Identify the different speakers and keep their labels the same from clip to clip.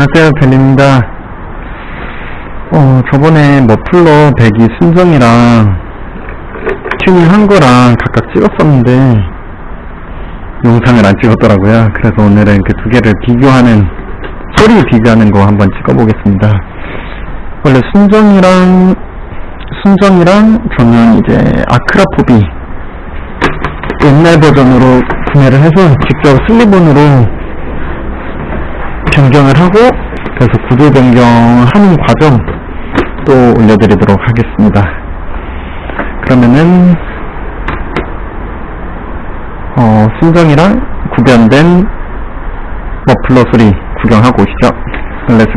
Speaker 1: 안녕하세요, 벨입니다. 어, 저번에 머플러 배기 순정이랑 튜닝 한 거랑 각각 찍었었는데, 영상을 안 찍었더라고요. 그래서 오늘은 그 두 개를 비교하는, 소리 비교하는 거 한번 찍어보겠습니다. 원래 순정이랑, 순정이랑 저는 이제 아크라포비 옛날 버전으로 구매를 해서 직접 slip-on으로 변경을 하고 그래서 구조 변경하는 과정 또 올려드리도록 하겠습니다. 그러면은 어, 순정이랑 구변된 머플러 소리 구경하고 오시죠. Let's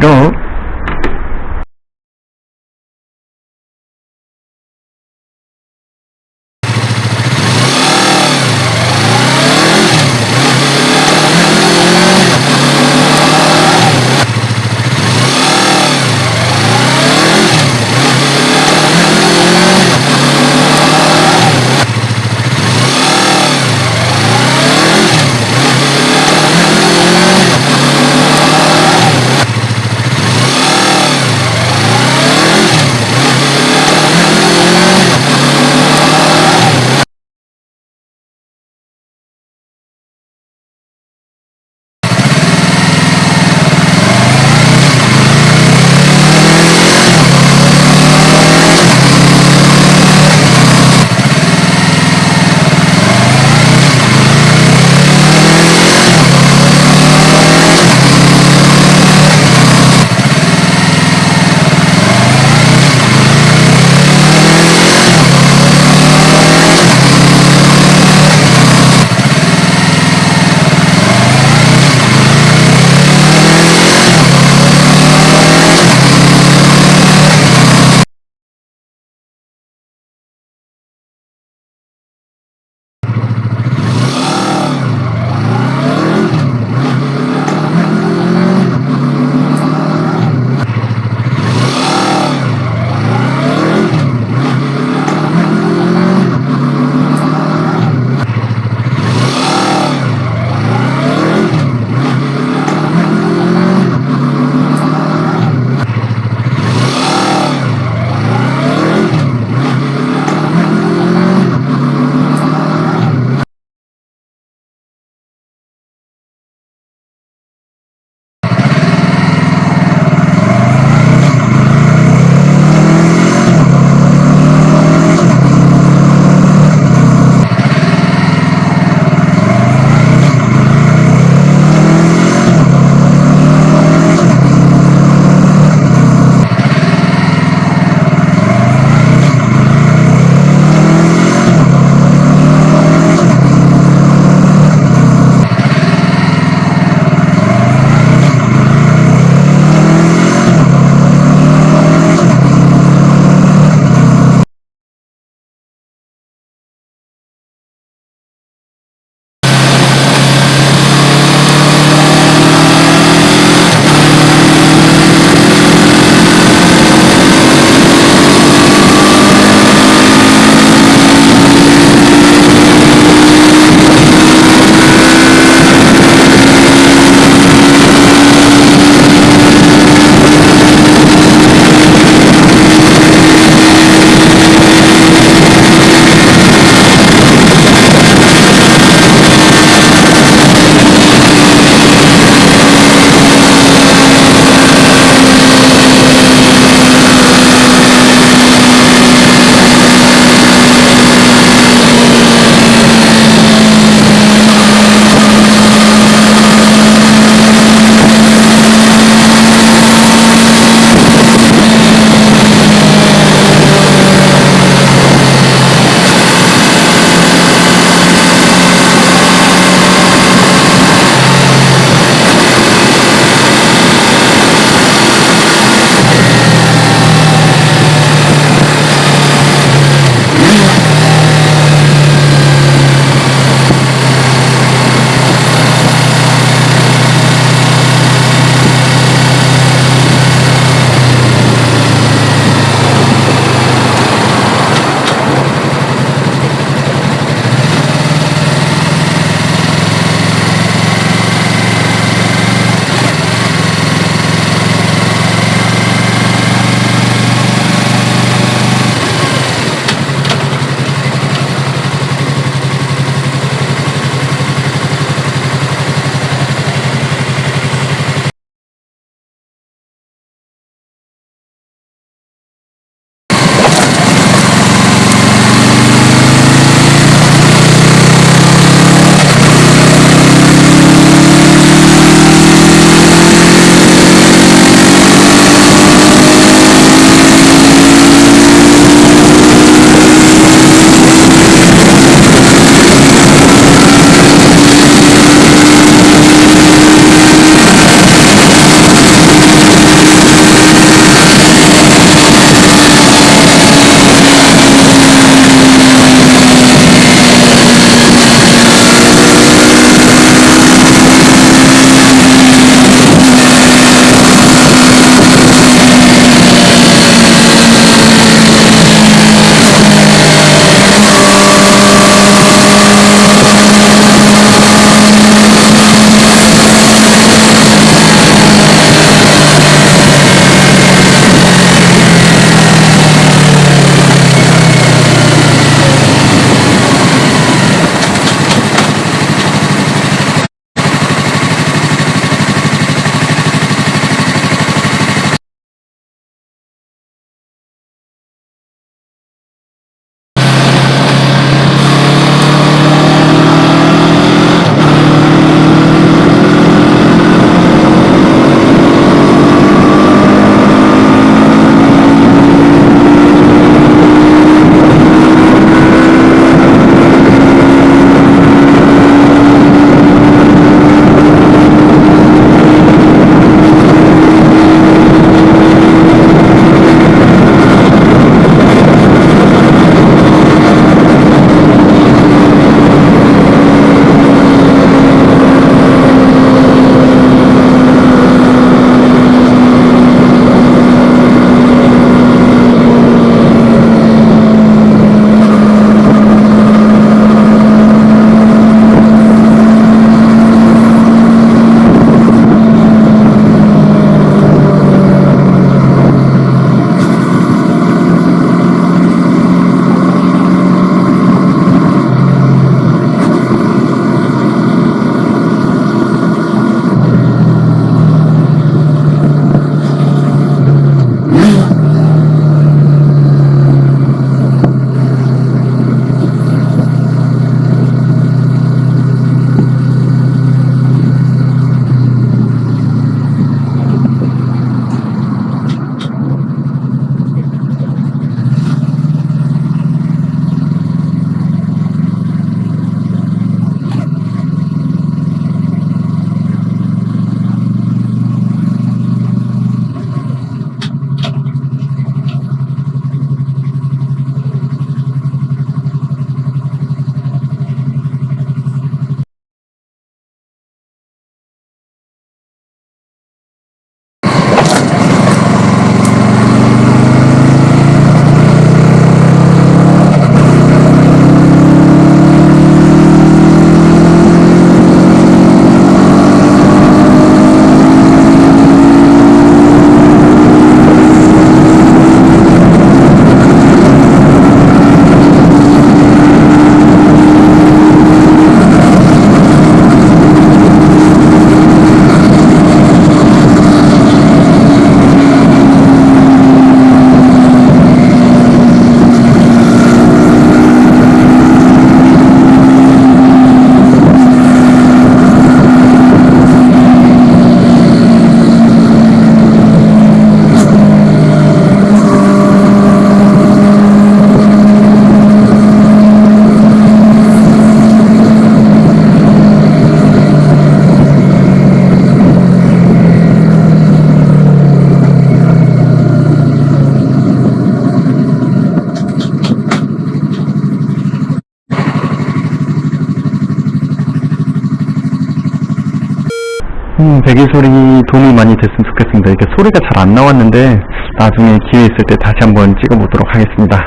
Speaker 1: 음, 배기 소리 도움이 많이 됐으면 좋겠습니다. 이게 소리가 잘 안 나왔는데 나중에 기회 있을 때 다시 한번 찍어보도록 하겠습니다.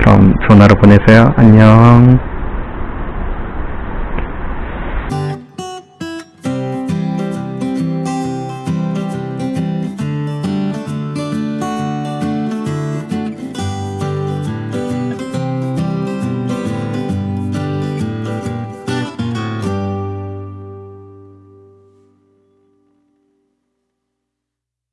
Speaker 1: 그럼 하루 보내세요. 안녕.